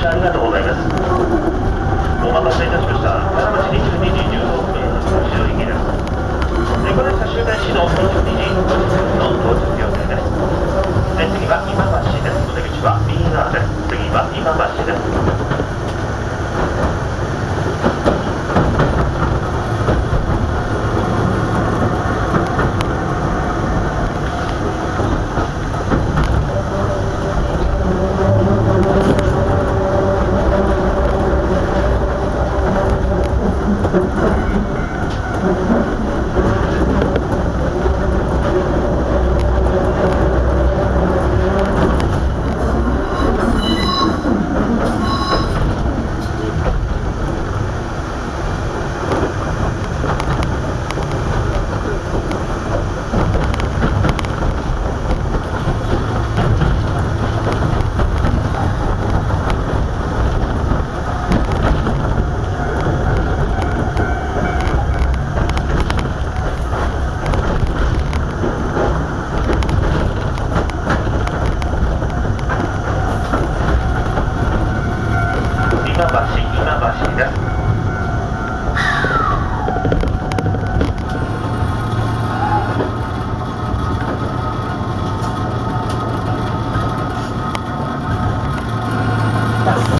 車ありがとうございます。お待たせいたしました。22時15分、行きです。車指導22時50分の予定です。で次は今橋です。出口は右側です。次は今橋です。Yeah.